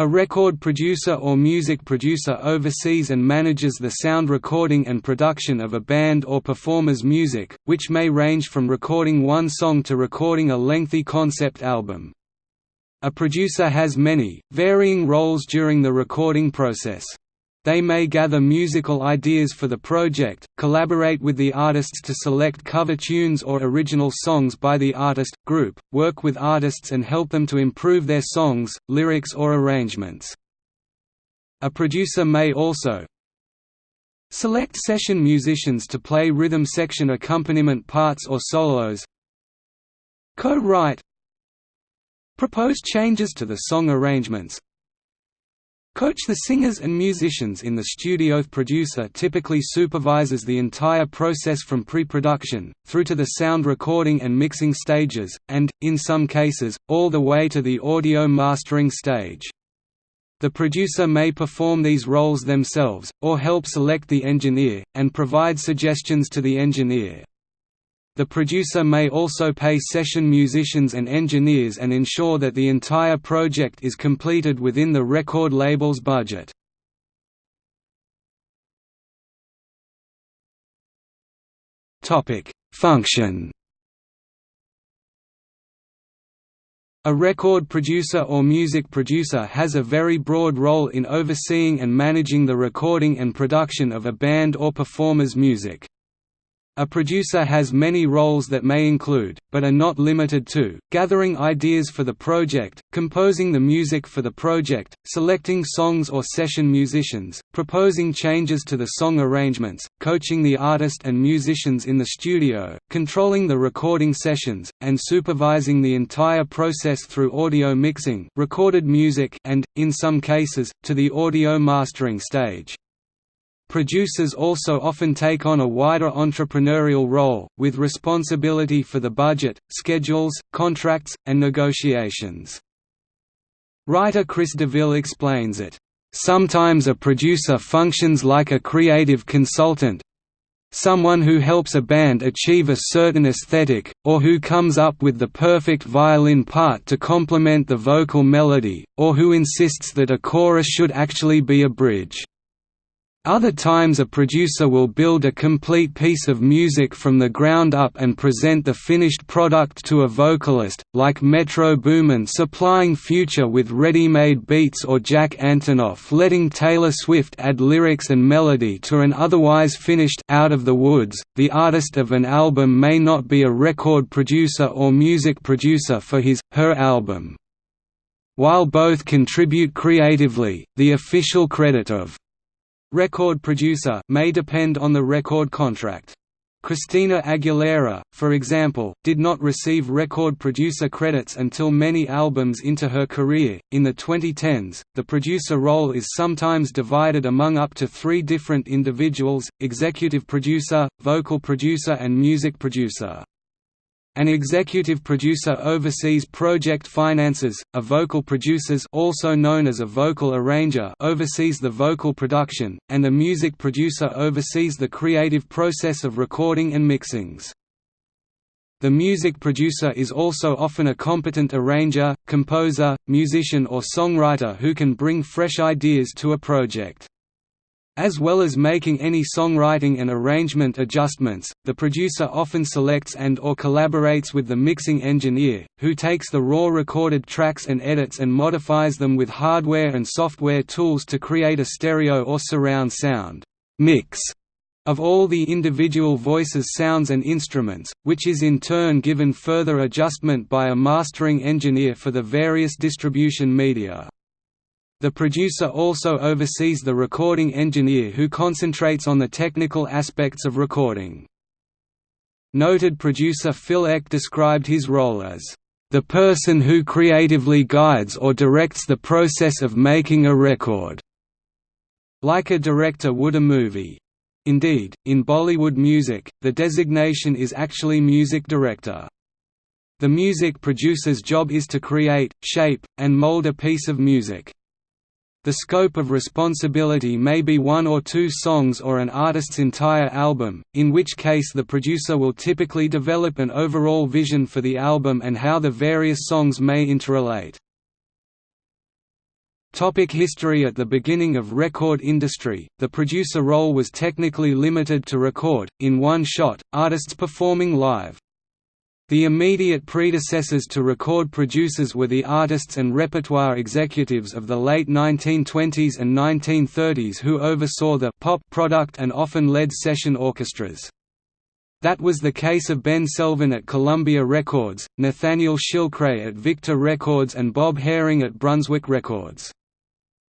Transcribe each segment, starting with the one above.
A record producer or music producer oversees and manages the sound recording and production of a band or performer's music, which may range from recording one song to recording a lengthy concept album. A producer has many, varying roles during the recording process. They may gather musical ideas for the project, collaborate with the artists to select cover tunes or original songs by the artist, group, work with artists and help them to improve their songs, lyrics or arrangements. A producer may also select session musicians to play rhythm section accompaniment parts or solos co-write propose changes to the song arrangements Coach the singers and musicians in the studio. The producer typically supervises the entire process from pre-production, through to the sound recording and mixing stages, and, in some cases, all the way to the audio mastering stage. The producer may perform these roles themselves, or help select the engineer, and provide suggestions to the engineer. The producer may also pay session musicians and engineers and ensure that the entire project is completed within the record label's budget. Function A record producer or music producer has a very broad role in overseeing and managing the recording and production of a band or performer's music. A producer has many roles that may include, but are not limited to, gathering ideas for the project, composing the music for the project, selecting songs or session musicians, proposing changes to the song arrangements, coaching the artist and musicians in the studio, controlling the recording sessions, and supervising the entire process through audio mixing recorded music and, in some cases, to the audio mastering stage. Producers also often take on a wider entrepreneurial role, with responsibility for the budget, schedules, contracts, and negotiations. Writer Chris DeVille explains it, "...sometimes a producer functions like a creative consultant, someone who helps a band achieve a certain aesthetic, or who comes up with the perfect violin part to complement the vocal melody, or who insists that a chorus should actually be a bridge." Other times a producer will build a complete piece of music from the ground up and present the finished product to a vocalist, like Metro Boomin supplying Future with ready-made beats or Jack Antonoff letting Taylor Swift add lyrics and melody to an otherwise finished Out of the Woods. The artist of an album may not be a record producer or music producer for his, her album. While both contribute creatively, the official credit of Record producer may depend on the record contract. Christina Aguilera, for example, did not receive record producer credits until many albums into her career. In the 2010s, the producer role is sometimes divided among up to three different individuals executive producer, vocal producer, and music producer. An executive producer oversees project finances, a vocal producers also known as a vocal arranger oversees the vocal production, and a music producer oversees the creative process of recording and mixings. The music producer is also often a competent arranger, composer, musician or songwriter who can bring fresh ideas to a project. As well as making any songwriting and arrangement adjustments, the producer often selects and or collaborates with the mixing engineer, who takes the raw recorded tracks and edits and modifies them with hardware and software tools to create a stereo or surround sound mix of all the individual voices sounds and instruments, which is in turn given further adjustment by a mastering engineer for the various distribution media. The producer also oversees the recording engineer who concentrates on the technical aspects of recording. Noted producer Phil Ek described his role as, "...the person who creatively guides or directs the process of making a record." Like a director would a movie. Indeed, in Bollywood music, the designation is actually music director. The music producer's job is to create, shape, and mold a piece of music. The scope of responsibility may be one or two songs or an artist's entire album, in which case the producer will typically develop an overall vision for the album and how the various songs may interrelate. Topic history At the beginning of record industry, the producer role was technically limited to record, in one shot, artists performing live. The immediate predecessors to record producers were the artists and repertoire executives of the late 1920s and 1930s who oversaw the pop product and often led session orchestras. That was the case of Ben Selvin at Columbia Records, Nathaniel Shilkret at Victor Records and Bob Haring at Brunswick Records.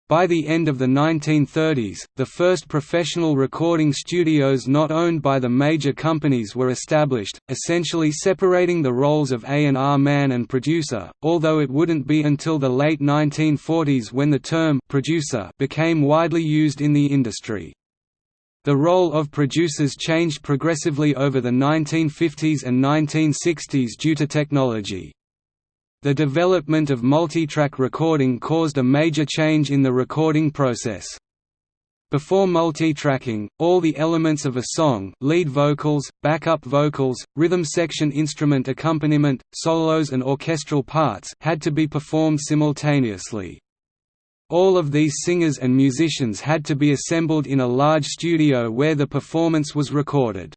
By the end of the 1930s, the first professional recording studios not owned by the major companies were established, essentially separating the roles of A&R man and producer, although it wouldn't be until the late 1940s when the term «producer» became widely used in the industry. The role of producers changed progressively over the 1950s and 1960s due to technology. The development of multitrack recording caused a major change in the recording process. Before multitracking, all the elements of a song lead vocals, backup vocals, rhythm section instrument accompaniment, solos and orchestral parts had to be performed simultaneously. All of these singers and musicians had to be assembled in a large studio where the performance was recorded.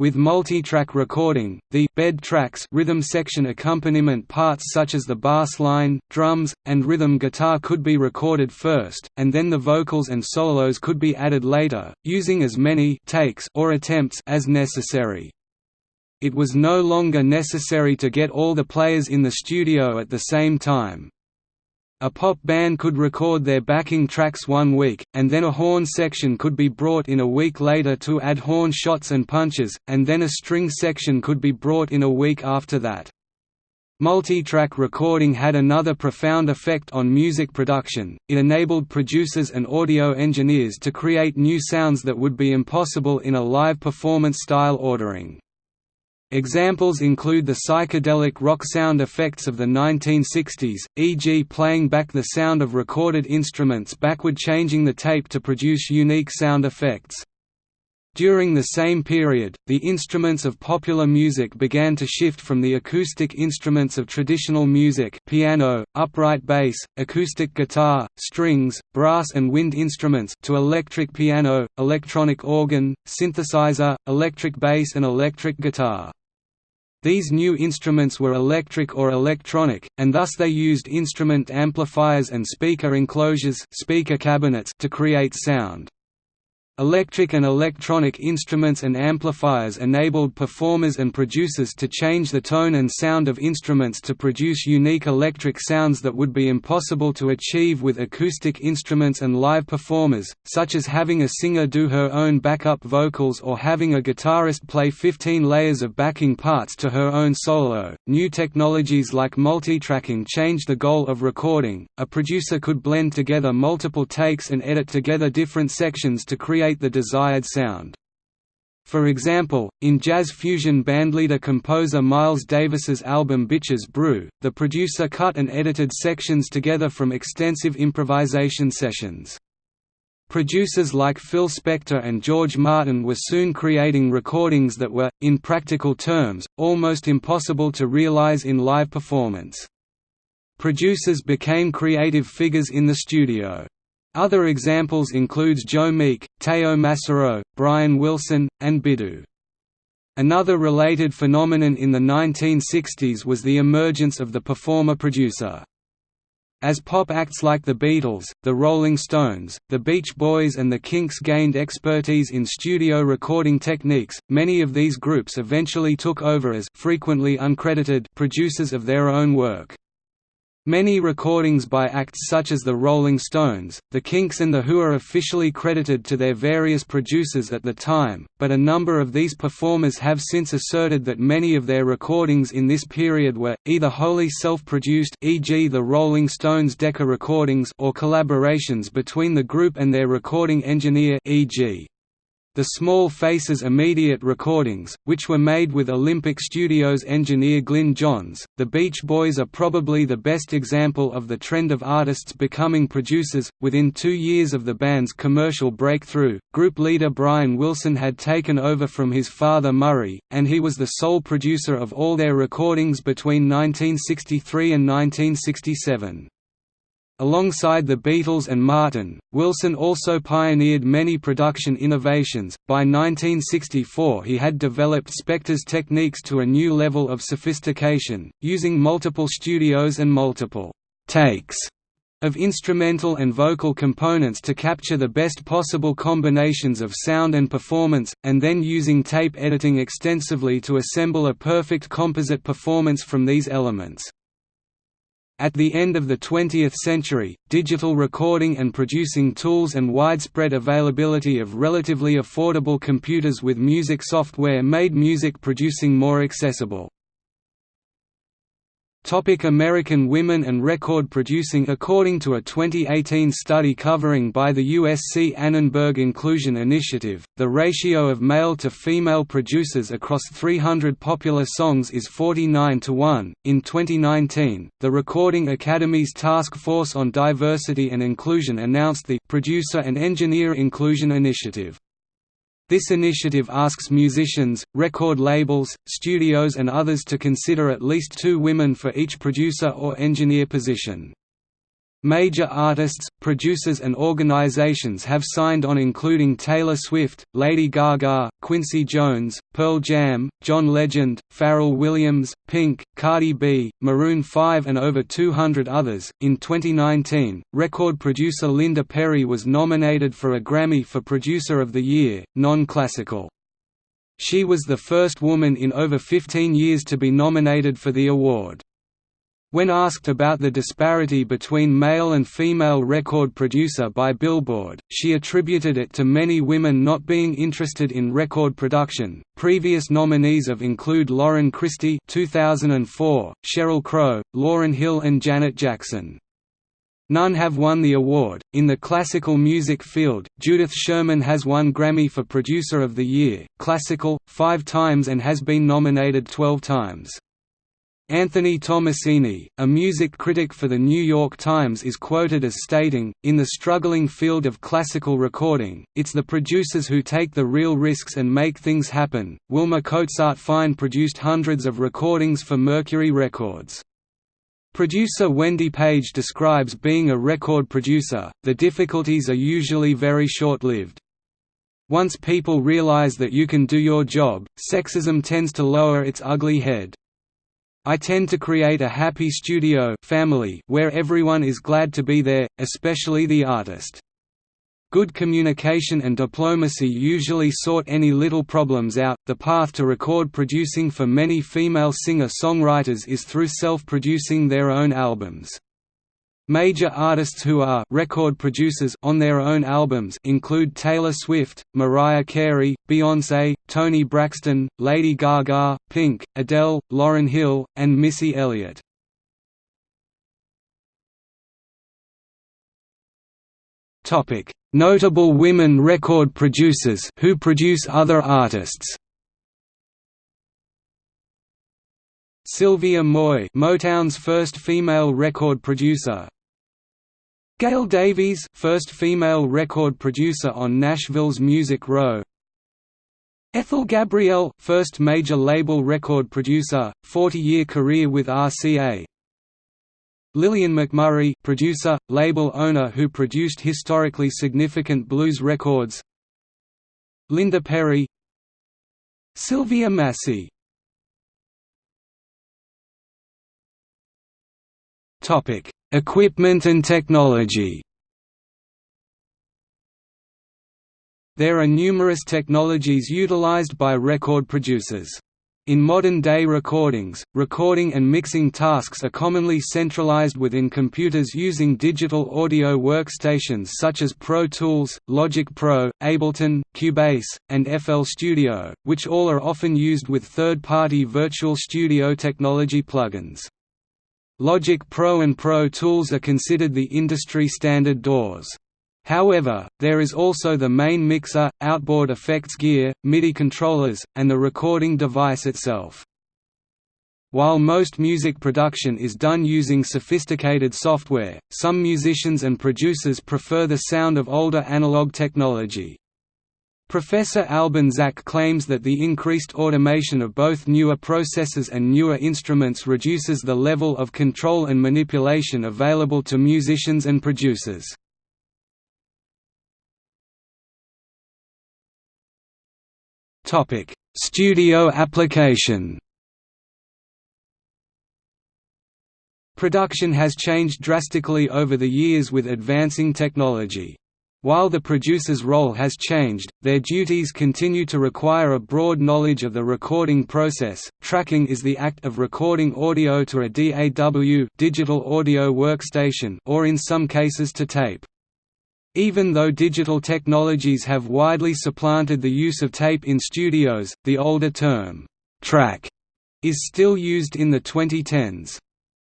With multi-track recording, the bed tracks rhythm section accompaniment parts such as the bass line, drums, and rhythm guitar could be recorded first, and then the vocals and solos could be added later, using as many takes or attempts as necessary. It was no longer necessary to get all the players in the studio at the same time. A pop band could record their backing tracks one week, and then a horn section could be brought in a week later to add horn shots and punches, and then a string section could be brought in a week after that. Multi-track recording had another profound effect on music production, it enabled producers and audio engineers to create new sounds that would be impossible in a live performance style ordering. Examples include the psychedelic rock sound effects of the 1960s, e.g. playing back the sound of recorded instruments backward changing the tape to produce unique sound effects. During the same period, the instruments of popular music began to shift from the acoustic instruments of traditional music piano, upright bass, acoustic guitar, strings, brass and wind instruments to electric piano, electronic organ, synthesizer, electric bass and electric guitar. These new instruments were electric or electronic, and thus they used instrument amplifiers and speaker enclosures speaker cabinets to create sound. Electric and electronic instruments and amplifiers enabled performers and producers to change the tone and sound of instruments to produce unique electric sounds that would be impossible to achieve with acoustic instruments and live performers, such as having a singer do her own backup vocals or having a guitarist play 15 layers of backing parts to her own solo. New technologies like multitracking changed the goal of recording. A producer could blend together multiple takes and edit together different sections to create create the desired sound. For example, in jazz fusion bandleader-composer Miles Davis's album Bitches Brew, the producer cut and edited sections together from extensive improvisation sessions. Producers like Phil Spector and George Martin were soon creating recordings that were, in practical terms, almost impossible to realize in live performance. Producers became creative figures in the studio. Other examples includes Joe Meek, Teo Macero, Brian Wilson, and Biddu. Another related phenomenon in the 1960s was the emergence of the performer-producer. As pop acts like the Beatles, the Rolling Stones, the Beach Boys and the Kinks gained expertise in studio recording techniques, many of these groups eventually took over as frequently uncredited producers of their own work. Many recordings by acts such as the Rolling Stones, the Kinks and The Who are officially credited to their various producers at the time, but a number of these performers have since asserted that many of their recordings in this period were, either wholly self-produced e.g. the Rolling Stones Decca recordings or collaborations between the group and their recording engineer e.g. The Small Faces immediate recordings, which were made with Olympic Studios engineer Glyn Johns, the Beach Boys are probably the best example of the trend of artists becoming producers. Within two years of the band's commercial breakthrough, group leader Brian Wilson had taken over from his father Murray, and he was the sole producer of all their recordings between 1963 and 1967. Alongside the Beatles and Martin, Wilson also pioneered many production innovations. By 1964, he had developed Spector's techniques to a new level of sophistication, using multiple studios and multiple takes of instrumental and vocal components to capture the best possible combinations of sound and performance, and then using tape editing extensively to assemble a perfect composite performance from these elements. At the end of the 20th century, digital recording and producing tools and widespread availability of relatively affordable computers with music software made music producing more accessible. Topic American women and record producing According to a 2018 study covering by the USC Annenberg Inclusion Initiative, the ratio of male to female producers across 300 popular songs is 49 to 1. In 2019, the Recording Academy's Task Force on Diversity and Inclusion announced the Producer and Engineer Inclusion Initiative. This initiative asks musicians, record labels, studios and others to consider at least two women for each producer or engineer position. Major artists, producers and organizations have signed on including Taylor Swift, Lady Gaga, Quincy Jones, Pearl Jam, John Legend, Pharrell Williams, Pink, Cardi B, Maroon 5 and over 200 others. In 2019, record producer Linda Perry was nominated for a Grammy for Producer of the Year, non-classical. She was the first woman in over 15 years to be nominated for the award. When asked about the disparity between male and female record producer by Billboard, she attributed it to many women not being interested in record production. Previous nominees of include Lauren Christy (2004), Sheryl Crow, Lauryn Hill, and Janet Jackson. None have won the award. In the classical music field, Judith Sherman has won Grammy for Producer of the Year, Classical, five times and has been nominated 12 times. Anthony Tommasini, a music critic for The New York Times is quoted as stating, in the struggling field of classical recording, it's the producers who take the real risks and make things happen. Wilma Cozart Fine produced hundreds of recordings for Mercury Records. Producer Wendy Page describes being a record producer, the difficulties are usually very short-lived. Once people realize that you can do your job, sexism tends to lower its ugly head. I tend to create a happy studio family where everyone is glad to be there, especially the artist. Good communication and diplomacy usually sort any little problems out. The path to record producing for many female singer-songwriters is through self-producing their own albums. Major artists who are record producers on their own albums include Taylor Swift, Mariah Carey, Beyoncé, Toni Braxton, Lady Gaga, Pink, Adele, Lauryn Hill, and Missy Elliott. Topic: Notable women record producers who produce other artists. Sylvia Moy, Motown's first female record producer, Gail Davies, first female record producer on Nashville's Music Row. Ethel Gabriel, first major label record producer, 40-year career with RCA. Lillian McMurry, producer, label owner who produced historically significant blues records. Linda Perry. Sylvia Massy. Topic: Equipment and technology There are numerous technologies utilized by record producers. In modern-day recordings, recording and mixing tasks are commonly centralized within computers using digital audio workstations such as Pro Tools, Logic Pro, Ableton, Cubase, and FL Studio, which all are often used with third-party virtual studio technology plugins. Logic Pro and Pro Tools are considered the industry standard DAWs. However, there is also the main mixer, outboard effects gear, MIDI controllers, and the recording device itself. While most music production is done using sophisticated software, some musicians and producers prefer the sound of older analog technology. Professor Albin Zak claims that the increased automation of both newer processors and newer instruments reduces the level of control and manipulation available to musicians and producers. Studio application Production has changed drastically over the years with advancing technology. While the producer's role has changed, their duties continue to require a broad knowledge of the recording process. Tracking is the act of recording audio to a DAW digital audio workstation or in some cases to tape. Even though digital technologies have widely supplanted the use of tape in studios, the older term, track, is still used in the 2010s.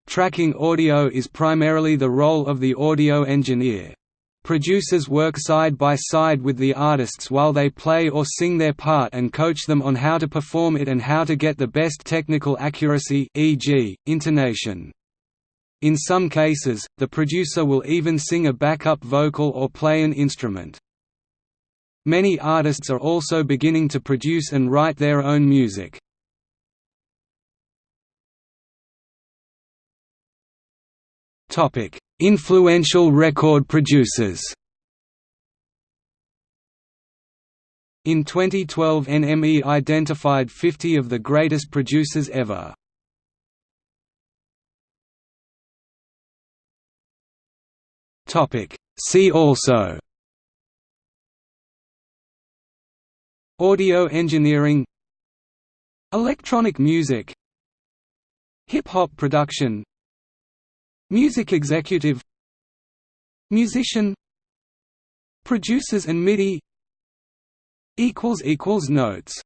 Tracking audio is primarily the role of the audio engineer. Producers work side by side with the artists while they play or sing their part and coach them on how to perform it and how to get the best technical accuracy e.g., intonation. In some cases, the producer will even sing a backup vocal or play an instrument. Many artists are also beginning to produce and write their own music. Topic: Influential record producers. In 2012 NME identified 50 of the greatest producers ever. See also. Audio engineering. Electronic music. Hip-hop production Music executive Musician Producers and MIDI Notes